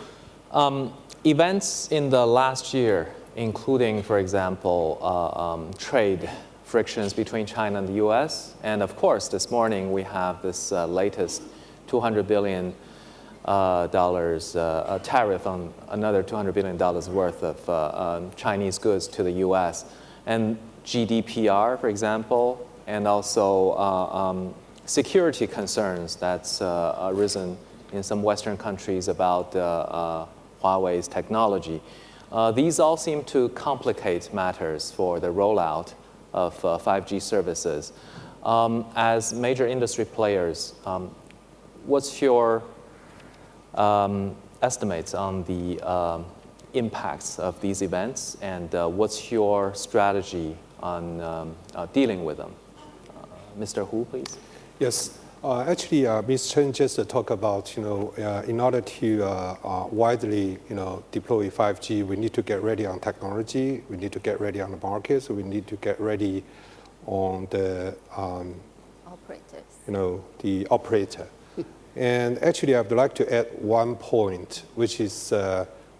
Um, events in the last year, including, for example, uh, um, trade frictions between China and the US, and of course, this morning we have this uh, latest 200 billion uh, dollars uh, tariff on another 200 billion dollars worth of uh, um, Chinese goods to the U.S. and GDPR, for example, and also um, security concerns that's arisen in some Western countries about Huawei's technology. Uh, these all seem to complicate matters for the rollout of uh, 5G services. Um, as major industry players, um, what's your um, estimates on the um, impacts of these events and uh, what's your strategy on um, uh, dealing with them? Uh, Mr. Hu, please. Yes. Uh, actually, uh, Ms. Chen just uh, talked about, you know, uh, in order to uh, uh, widely, you know, deploy 5G, we need to get ready on technology, we need to get ready on the market, so we need to get ready on the, um, Operators. you know, the operator. and actually, I'd like to add one point, which is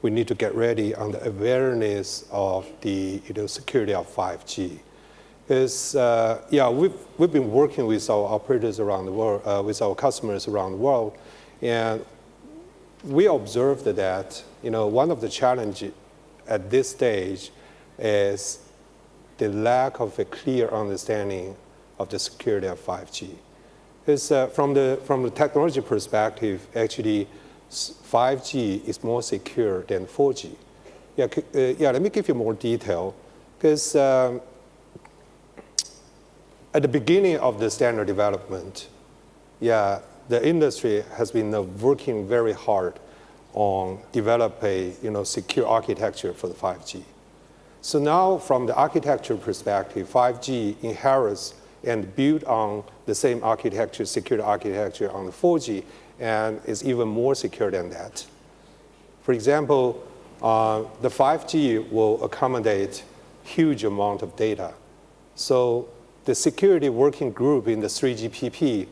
we need to get ready on the awareness of the, you know, security of 5G is, uh, yeah, we've, we've been working with our operators around the world, uh, with our customers around the world, and we observed that, you know, one of the challenges at this stage is the lack of a clear understanding of the security of 5G. Because uh, from, the, from the technology perspective, actually, 5G is more secure than 4G. Yeah, uh, yeah let me give you more detail. Because um, at the beginning of the standard development, yeah, the industry has been uh, working very hard on develop a you know, secure architecture for the 5G. So now from the architecture perspective, 5G inherits and build on the same architecture, secure architecture on the 4G, and is even more secure than that. For example, uh, the 5G will accommodate huge amount of data. So the security working group in the 3GPP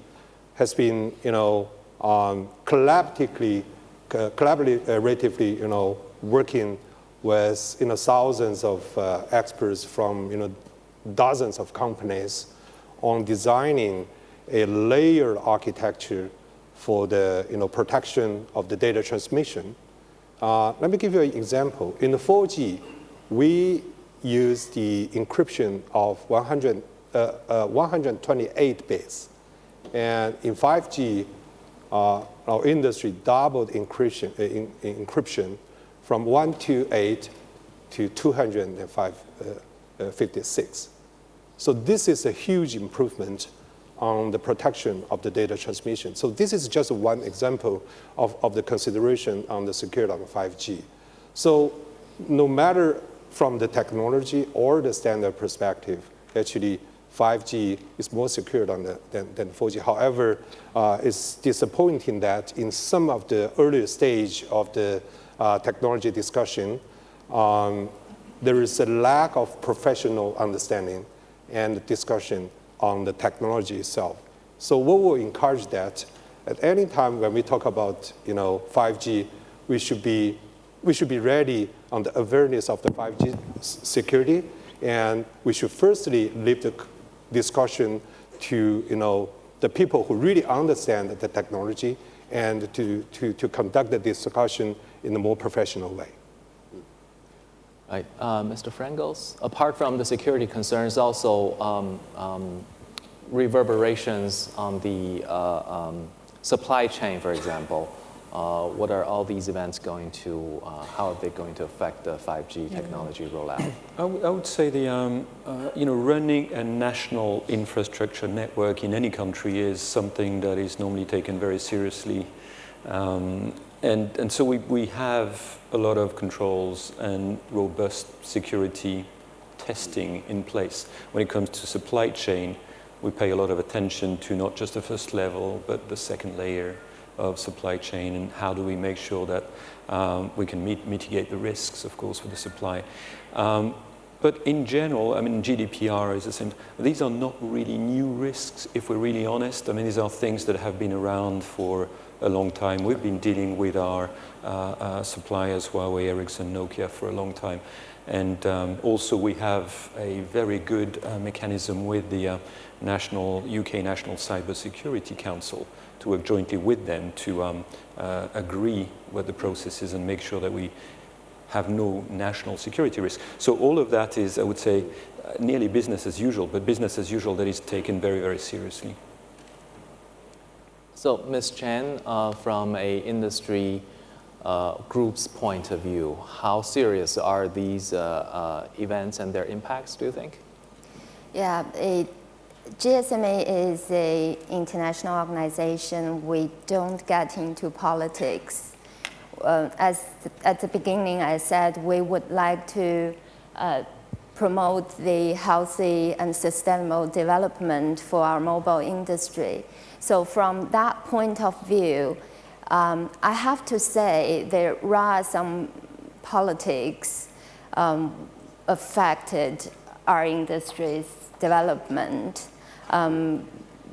has been, you know, um, collaboratively, collaboratively, you know, working with, you know, thousands of uh, experts from, you know, dozens of companies on designing a layered architecture for the, you know, protection of the data transmission. Uh, let me give you an example. In the 4G, we use the encryption of 100 uh, uh, Uh, uh, 128 bits. And in 5G, uh, our industry doubled encryption, uh, in, in encryption from 128 to 256. So this is a huge improvement on the protection of the data transmission. So this is just one example of, of the consideration on the security of 5G. So no matter from the technology or the standard perspective, actually 5G is more secure than, than, than 4G. However, uh, it's disappointing that in some of the earlier stage of the uh, technology discussion, um, there is a lack of professional understanding and discussion on the technology itself. So we will encourage that at any time when we talk about you know, 5G, we should be, we should be ready on the awareness of the 5G security, and we should firstly leave the discussion to you know, the people who really understand the technology and to, to, to conduct the discussion in a more professional way. Right. Uh, Mr. Frangos, apart from the security concerns, also um, um, reverberations on the uh, um, supply chain, for example. Uh, what are all these events going to, uh, how are they going to affect the 5G technology rollout? I, would say the, um, uh, you know, running a national infrastructure network in any country is something that is normally taken very seriously. Um, and, and so we, we have a lot of controls and robust security testing in place. When it comes to supply chain, we pay a lot of attention to not just the first level, but the second layer, of supply chain and how do we make sure that um, we can meet, mitigate the risks, of course, for the supply. Um, but in general, I mean, GDPR is the same. These are not really new risks, if we're really honest. I mean, these are things that have been around for a long time. We've been dealing with our uh, uh, suppliers, Huawei, Ericsson, Nokia, for a long time. And um, also we have a very good uh, mechanism with the uh, national, UK National Cyber Security Council, to work jointly with them to um, uh, agree what the process is and make sure that we have no national security risk. So all of that is, I would say, uh, nearly business as usual, but business as usual that is taken very, very seriously. So Ms. Chen, uh, from a industry uh, group's point of view, how serious are these uh, uh, events and their impacts, do you think? Yeah, it GSMA is an international organization. We don't get into politics. Uh, as at the beginning, I said we would like to uh, promote the healthy and sustainable development for our mobile industry. So from that point of view, um, I have to say there are some politics um, affected our industry's development um,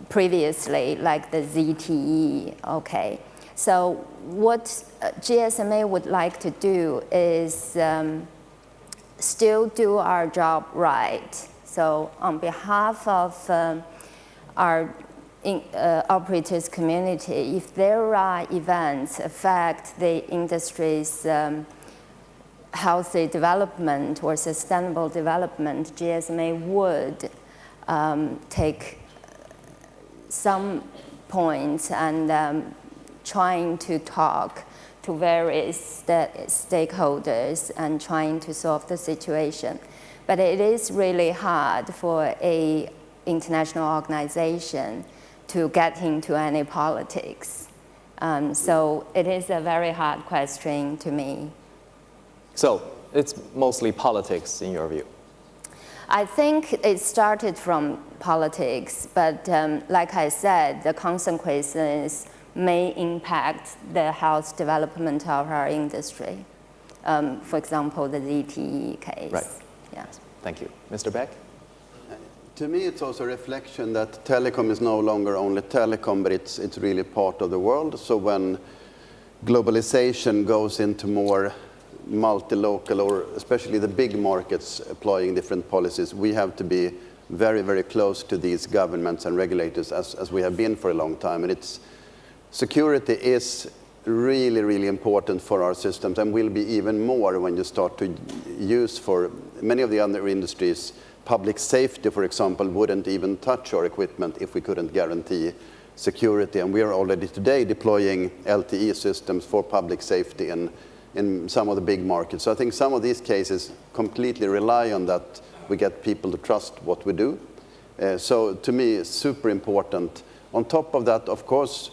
previously, like the ZTE, okay. So what uh, GSMA would like to do is um, still do our job right. So on behalf of um, our in, uh, operators community, if there are events affect the industry's um, healthy development or sustainable development, GSMA would um, take some points and um, trying to talk to various stakeholders and trying to solve the situation. But it is really hard for a international organization to get into any politics. Um, so it is a very hard question to me. So it's mostly politics in your view? I think it started from politics, but um, like I said, the consequences may impact the health development of our industry. Um, for example, the ZTE case. Right. Yeah. Thank you. Mr. Beck? To me, it's also a reflection that telecom is no longer only telecom, but it's, it's really part of the world. So when globalization goes into more multi-local or especially the big markets applying different policies, we have to be very, very close to these governments and regulators as, as we have been for a long time. And it's, security is really, really important for our systems and will be even more when you start to use for many of the other industries. Public safety, for example, wouldn't even touch our equipment if we couldn't guarantee security. And we are already today deploying LTE systems for public safety in in some of the big markets. So I think some of these cases completely rely on that we get people to trust what we do. Uh, so to me, it's super important. On top of that, of course,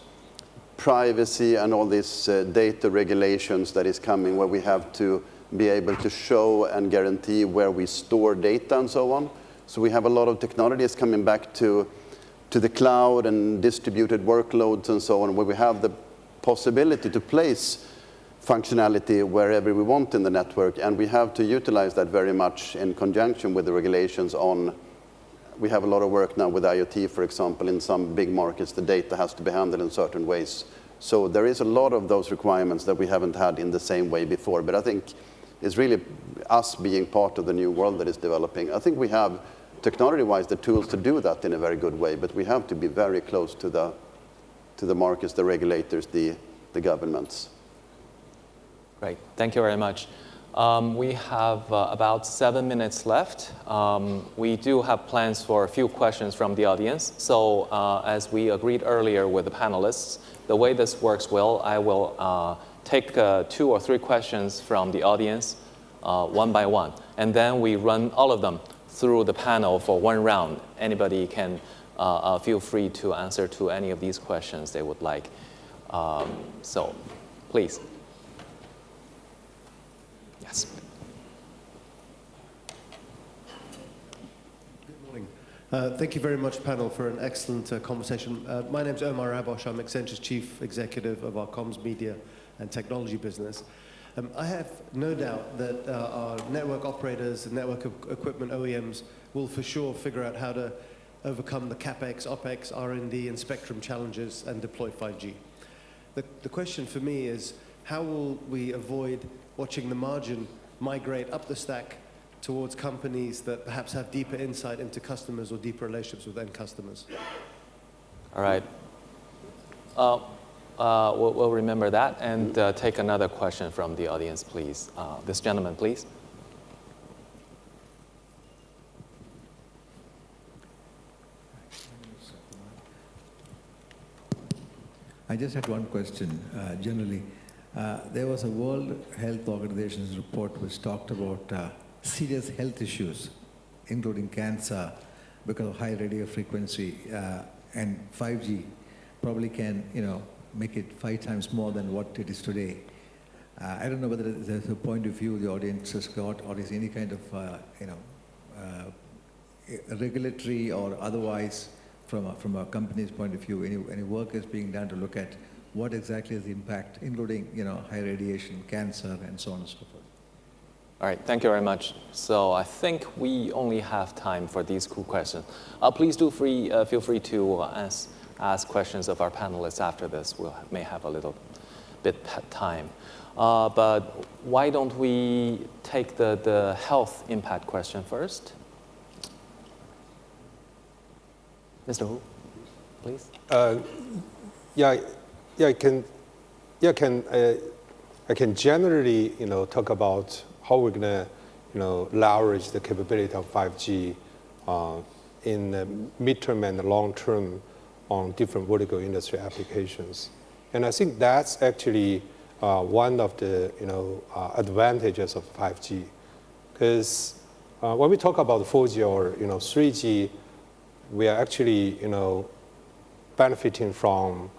privacy and all these uh, data regulations that is coming where we have to be able to show and guarantee where we store data and so on. So we have a lot of technologies coming back to, to the cloud and distributed workloads and so on, where we have the possibility to place functionality wherever we want in the network, and we have to utilize that very much in conjunction with the regulations on we have a lot of work now with IoT, for example, in some big markets, the data has to be handled in certain ways. So there is a lot of those requirements that we haven't had in the same way before. But I think it's really us being part of the new world that is developing. I think we have, technology-wise, the tools to do that in a very good way, but we have to be very close to the, to the markets, the regulators, the, the governments. Great, thank you very much. Um, we have uh, about seven minutes left. Um, we do have plans for a few questions from the audience. So uh, as we agreed earlier with the panelists, the way this works will, I will uh, take uh, two or three questions from the audience uh, one by one. And then we run all of them through the panel for one round. Anybody can uh, feel free to answer to any of these questions they would like. Um, so please. Yes. Good morning. Uh, thank you very much, panel, for an excellent uh, conversation. Uh, my name is Omar Abbosh. I'm Accenture's Chief Executive of our comms, media, and technology business. Um, I have no doubt that uh, our network operators and network equipment OEMs will for sure figure out how to overcome the CapEx, OpEx, R&D, and spectrum challenges and deploy 5G. The, the question for me is, how will we avoid watching the margin migrate up the stack towards companies that perhaps have deeper insight into customers or deeper relationships with end customers. All right. Uh, uh, we'll, we'll, remember that and uh, take another question from the audience, please. Uh, this gentleman, please. I just had one question, uh, generally. Uh, there was a World Health Organization's report which talked about uh, serious health issues, including cancer, because of high radio frequency, uh, and 5G probably can, you know, make it five times more than what it is today. Uh, I don't know whether there's a point of view the audience has got, or is any kind of, uh, you know, regulatory or otherwise from a, from a company's point of view, any, any work is being done to look at what exactly is the impact, including, you know, high radiation, cancer, and so on and so forth. All right, thank you very much. So I think we only have time for these cool questions. Uh, please do free, uh, feel free to uh, ask, ask questions of our panelists after this. We may have a little bit time. Uh, but why don't we take the, the health impact question first? Mr. Hu, please. Uh, yeah, yeah, I can, yeah, can, uh, I can generally, you know, talk about how we're going to you know, leverage the capability of 5G uh, in the midterm and the long term on different vertical industry applications. And I think that's actually uh, one of the you know, uh, advantages of 5G. Because uh, when we talk about 4G or you know, 3G, we are actually you know, benefiting from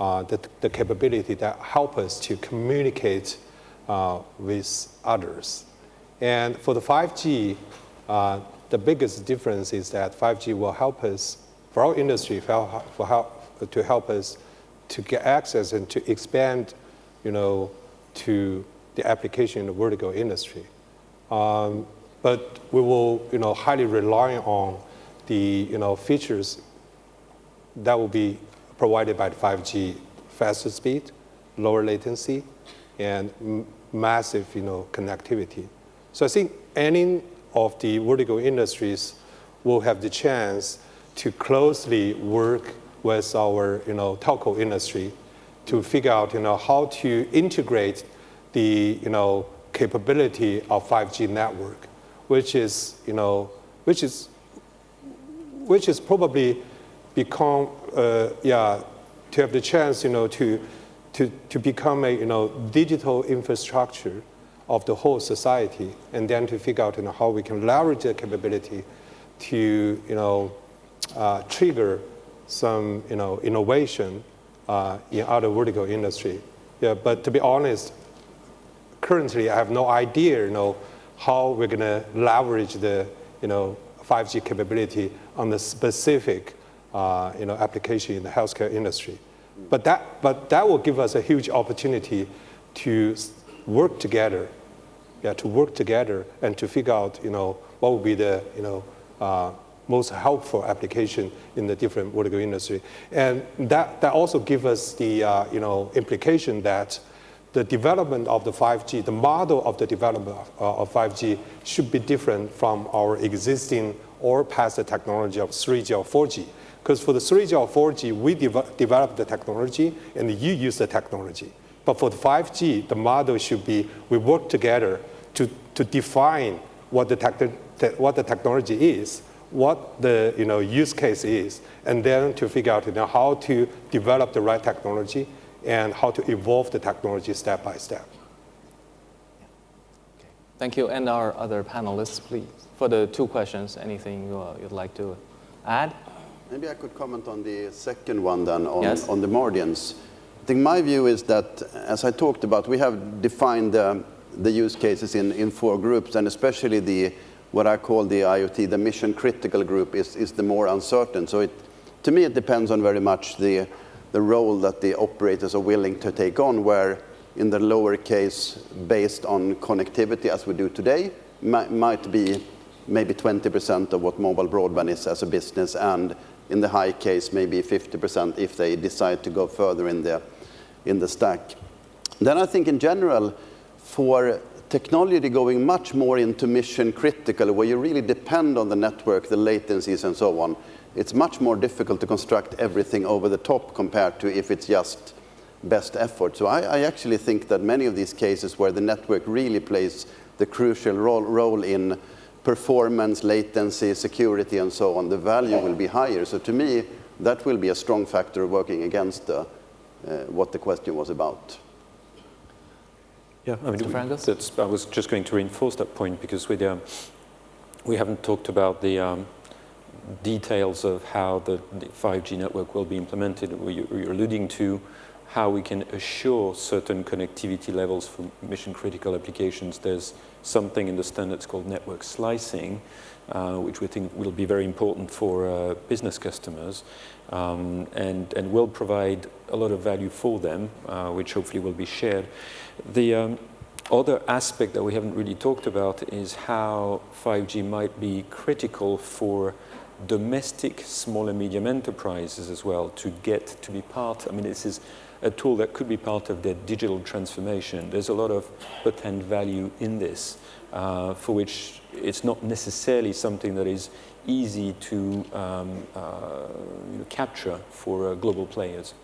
uh, the, the capability that help us to communicate uh, with others. And for the 5G, uh, the biggest difference is that 5G will help us, for our industry, for help, to help us to get access and to expand, you know, to the application in the vertical industry. Um, but we will, you know, highly rely on the, you know, features that will be provided by the 5G, faster speed, lower latency, and massive you know, connectivity. So I think any of the vertical industries will have the chance to closely work with our you know, telco industry to figure out you know, how to integrate the you know, capability of 5G network, which is, you know, which is, which is probably become, uh, yeah, to have the chance, you know, to to, to become a you know, digital infrastructure of the whole society, and then to figure out you know, how we can leverage that capability to you know, uh, trigger some you know, innovation uh, in other vertical industry. Yeah, but to be honest, currently I have no idea you know, how we're going to leverage the you know, 5G capability on the specific uh, you know, application in the healthcare industry. But that, but that will give us a huge opportunity to work together, yeah, to work together and to figure out, you know, what would be the, you know, uh, most helpful application in the different vertical industry. And that, that also gives us the, uh, you know, implication that the development of the 5G, the model of the development of, uh, of 5G should be different from our existing or past the technology of 3G or 4G. Because for the 3G or 4G, we de develop the technology and you use the technology. But for the 5G, the model should be we work together to, to define what the, te what the technology is, what the you know, use case is, and then to figure out you know, how to develop the right technology and how to evolve the technology step by step. Thank you. And our other panelists, please. For the two questions, anything uh, you'd like to add? Maybe I could comment on the second one then, on, yes. on the margins. I think my view is that, as I talked about, we have defined uh, the use cases in, in four groups, and especially the, what I call the IoT, the mission critical group is, is the more uncertain. So it, to me, it depends on very much the, the role that the operators are willing to take on, where in the lower case, based on connectivity as we do today, might, might be maybe 20% of what mobile broadband is as a business, and in the high case, maybe 50% if they decide to go further in the, in the stack. Then I think in general, for technology going much more into mission critical, where you really depend on the network, the latencies and so on, it's much more difficult to construct everything over the top compared to if it's just best effort. So I, I actually think that many of these cases where the network really plays the crucial role, role in performance, latency, security, and so on, the value will be higher. So to me, that will be a strong factor working against uh, uh, what the question was about. Yeah, I mean, that's, I was just going to reinforce that point because we, um, we haven't talked about the um, details of how the, the, 5G network will be implemented. You're alluding to how we can assure certain connectivity levels for mission critical applications. There's something in the standards called network slicing, uh, which we think will be very important for uh, business customers um, and, and will provide a lot of value for them, uh, which hopefully will be shared. The um, other aspect that we haven't really talked about is how 5G might be critical for domestic small and medium enterprises as well to get to be part, I mean, this is a tool that could be part of their digital transformation. There's a lot of potent value in this, uh, for which it's not necessarily something that is easy to um, uh, you know, capture for uh, global players.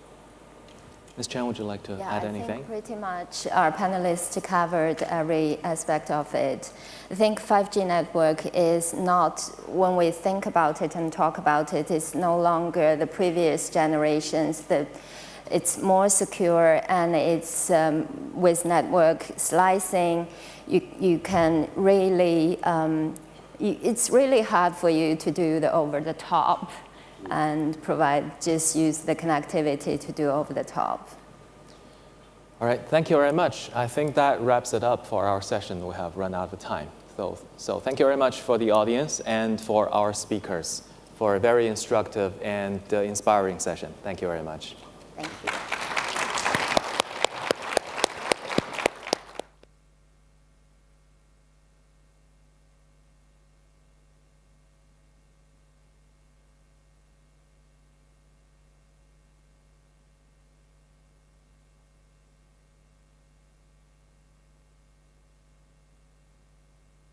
Ms. Chan, would you like to yeah, add I anything? think pretty much our panelists covered every aspect of it. I think 5G network is not, when we think about it and talk about it, it's no longer the previous generations. The, it's more secure and it's um, with network slicing, you, you can really, um, you, it's really hard for you to do the over the top and provide, just use the connectivity to do over the top. All right, thank you very much. I think that wraps it up for our session. We have run out of time. So, so thank you very much for the audience and for our speakers for a very instructive and uh, inspiring session. Thank you very much. Thank you.